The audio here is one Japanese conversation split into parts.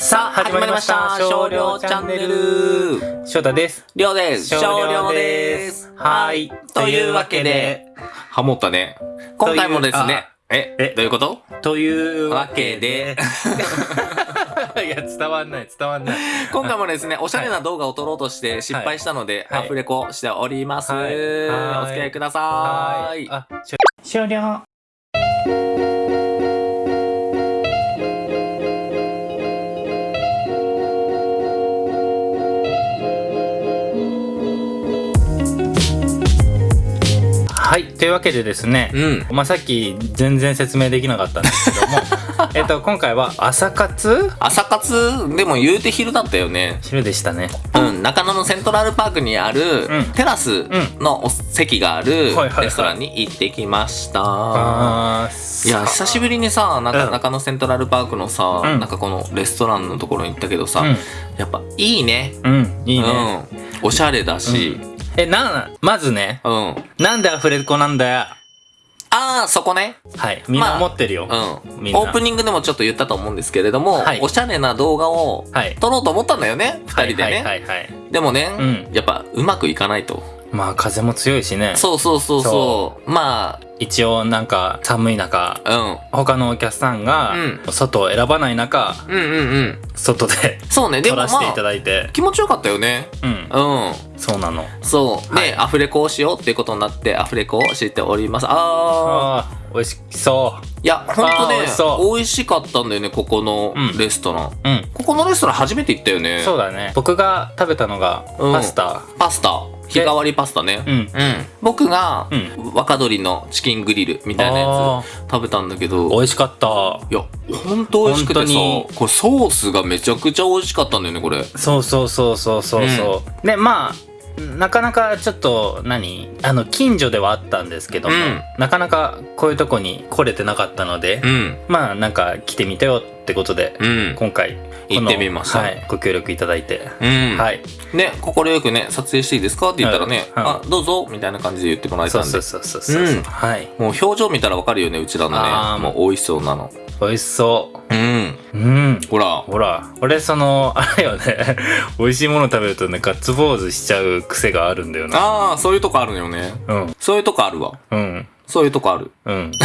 さあ、始まりました。少量チャンネル。翔太です。りょうです。少少量量でですす。はいというわけで、ハモったね。今回もですね、え、えどういうこと？というわけで、いや、伝わんない、伝わんない。今回もですね、おしゃれな動画を撮ろうとして失敗したので、はいアフレコしております。お付き合いください。あ、少量。はい、というわけでですね、うん。まあ、さっき全然説明できなかったんですけども、えっと、今回は朝活？朝活？でも言うて昼だったよね。昼でしたね。うん、中野のセントラルパークにあるうんテラスのお席があるレストランに行ってきました。あいや、久しぶりにさ、なんかうん中野セントラルパークのさ、うんなんかこのレストランのところに行ったけどさ、うんやっぱいいね。うん、いいね。うん。おしゃれだし、え、な、まずね、うん。なんでアフレコなんだよ。ああ、そこね。はい、みんな思ってるよ。うん。みんなオープニングでもちょっと言ったと思うんですけれども、はいおしゃれな動画をはい。撮ろうと思ったんだよね、二人でね。はいはいはいはい。でもね、うんやっぱうまくいかないと。まあ、風も強いしね。そうそうそうそう。ま一応なんか寒い中、あ、うん。他のお客さんがう外を選ばない中、うんうんうん。外でそうね、でもま撮らせていたあ、だいて。気持ちよかったよね。うん。うん。そうなの。そう。で、はいアフレコをしようっていうことになって、アフレコをしております。あー。ああ、美味しそう。いや、ほんとあー美ね美味しかったんだよね、ここのうんレストラン。うん。ここのレストラン初めて行ったよね。そうだね。僕が食べたのがうんパスタ。パスタ。日替わりパスタね。うん。うん。僕が、うん。若鶏のチキングリルみたいなやあつ食べたんだけど、美味しかった。いや、ほんと美味しくてさ、本当にこれソースがめちゃくちゃ美味しかったんだよね、これ。そうそうそうそうそうそう。で、まあ、なかなかちょっと何？あの近所ではあったんですけども、うんなかなかこういうとこに来れてなかったので、うん。まあなんか来てみたよってことで、うん。今回行ってみましたはい、ご協力いただいて、うん。はいね、心よくね、撮影していいですかって言ったらね、はいはいあ、どうぞみたいな感じで言ってもらえたんで。そうそうそうそうそう、うんはいもう表情見たらわかるよね、うちらのね。もう美味しそうなの。美味しそうん。ううんほら。ほら俺そのあれよね 美味しいもの食べるとねガッツポーズしちゃう癖があるんだよなああ、そういうとこあるのよね。うんそういうとこあるわ。うんそういうとこある。うん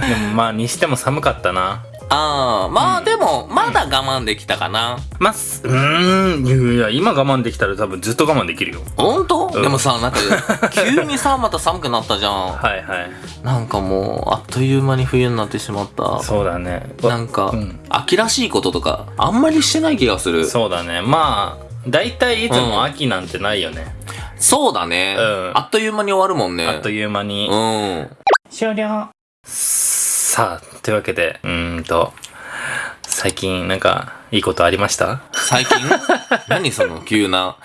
でもまあにしても寒かったなああ、まあでも、まだ我慢できたかな。まあ、すうーん、いや今我慢できたら多分ずっと我慢できるよ。ほんと、うんでもさ、なんか、急にさ、また寒くなったじゃん。はいはい。なんかもう、あっという間に冬になってしまった。そうだね。なんか、うん秋らしいこととか、あんまりしてない気がする。そうだね。まあ、大体いつも秋なんてないよね。そうだね、うんあっという間に終わるもんね。あっという間に。うん。終了。さあ、というわけで、うーんと、最近なんか、いいことありました？最近？何その急な、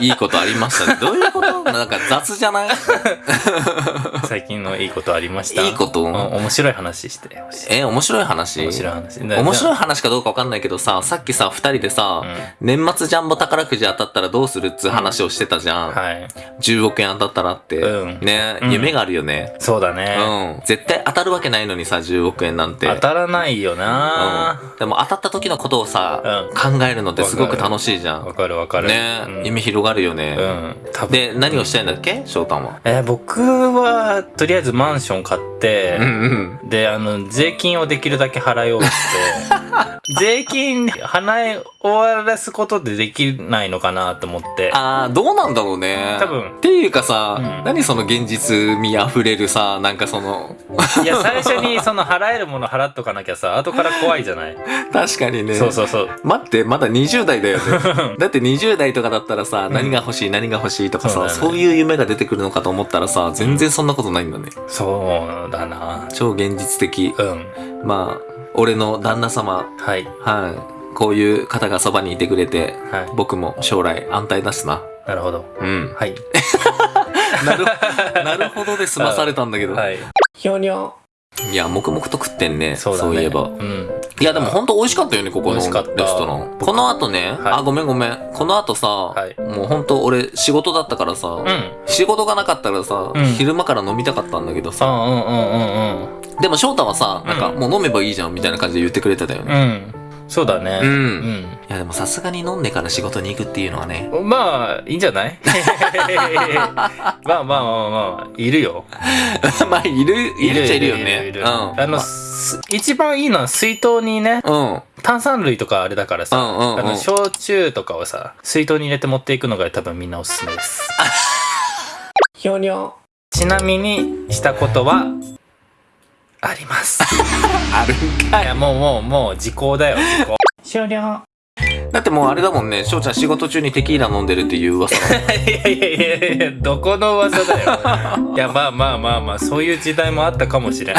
いいことありましたね。どういうこと？なんか雑じゃない？最近のいいことありました？いいこと？うん面白い話してほしい。え、面白い話？面白い話。面白いい。話かどうかわかんないけどさ、さっきさ、二人でさ、年末ジャンボ宝くじ当たったらどうするっつう話をしてたじゃん。はい。10億円当たったらって。うんね、うん夢があるよね。そうだうね。ん。絶対当たるわけないのにさ、10億円なんて。当たらないよなうん。でも当たった時のことをさ、考えるのってすごく楽しいじゃん。わかるわかる。ね、うん夢広がるようね。ん。多分で、何をしたいんだっけ？翔太は。えー僕は、とりあえずマンション買って、うんうん。で、あの、税金をできるだけ払い終わって、税金払い終わらすことでできないのかなと思って。あー、どうなんだろうね。多分っていうかさ、うん何その現実味あふれるさ、なんかその、いや、最初に その払えるもの払っとかなきゃさ、後から怖いじゃない？確かにね。そうそうそう。待って、まだ20代だよね。だって20代とかだったらさ、何が欲しい、何が欲しいとかさ、そうだねそういう夢が出てくるのかと思ったらさ、全然そんなことないんだね。そうだな。超現実的。うん。まあ、俺の旦那様、はい。はい。こういう方がそばにいてくれて、はい。僕も将来安泰だしな。なるほど。うん。はい。なる、なるほどで済まされたんだけど。はい。ひょにょ。いや、黙々と食ってんね。そうだね。いえば。うん。いや、でも本当美味しかったよね、ここのレス美味しかったトラン。この後ね、はいあ、ごめんごめん。この後さ、いもう本当俺仕事だったからさ、うん。仕事がなかったらさ、うん昼間から飲みたかったんだけどあさ、うんうんうんでも翔太はさ、なんかうんもう飲めばいいじゃんみたいな感じで言ってくれてたようん。うね。ん。そうだね。うんいやでもさすがに飲んでから仕事に行くっていうのはね。うん。まあ、いいんじゃない？まあまあまあまあ、いるよ。まあ、いる、いるっちゃいるよね。いるうん。あの、す一番いいのは水筒にね、うん。炭酸類とかあれだからさ、うんうんうんあの、焼酎とかをさ、水筒に入れて持っていくのが多分みんなおすすめです。ひょにょ。ちなみに、したことは、あります。あるんかい。いや、もうもう、もう時効だよ、時効。終了。だってもうあれだもんね、翔ちゃん仕事中にテキーラ飲んでるっていう噂。いやいやいやいや、どこの噂だよ。いや、まあまあまあまあ、そういう時代もあったかもしれん。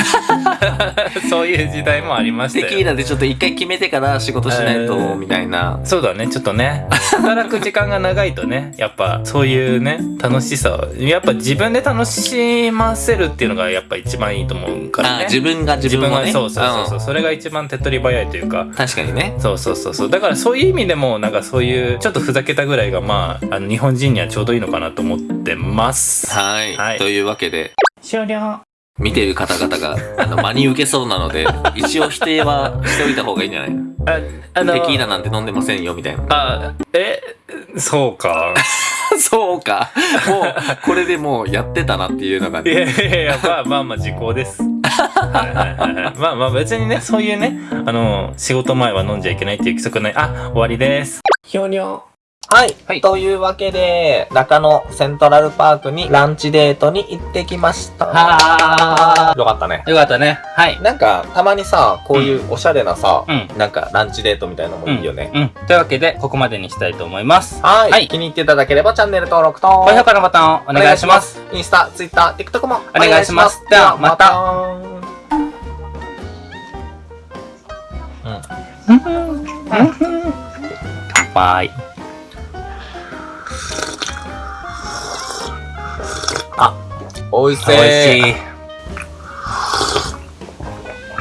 そういう時代もありましたよ。テキーラでちょっと一回決めてから仕事しないと、みたいな。そうだね、ちょっとね。働く時間が長いとね、やっぱそういうね、楽しさを、やっぱ自分で楽しませるっていうのがやっぱ一番いいと思うからあね。自分が自分をね。そうそうそうそう、んそれが一番手っ取り早いというか。確かにね。そうそうそうそう。だからそういう意味でも、なんかそういう、ちょっとふざけたぐらいが、まあ、あの、日本人にはちょうどいいのかなと思ってます。はい。はいというわけで、終了。見ている方々が、あの、真に受けそうなので、一応否定はしておいた方がいいんじゃない？あ、あの、テキーラなんて飲んでませんよ、みたいな。あ、え、そうか。そうか。もう、これでもうやってたなっていうのがいね。やいやいや、まあまあまあ時効です。まあまあ別にね、そういうね、あの、仕事前は飲んじゃいけないっていう規則ない。あ、終わりです。ひょにょ。はい。はいというわけで、中野セントラルパークにランチデートに行ってきました。はよかったね。よかったね。はい。なんか、たまにさ、こういうおしゃれなさ、うん。なんかランチデートみたいなのもいいよね。うん。というわけで、ここまでにしたいと思います。はい、はい気に入っていただければチャンネル登録と、高評価のボタンをお願いします。。インスタ、ツイッター、TikTok もお願いしますではまた乾杯。おいしい。美味しい。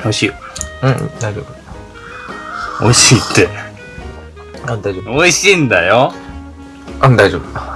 美味しい。うん、大丈夫。美味しいって。あ、大丈夫。美味しいんだよ。あ、大丈夫。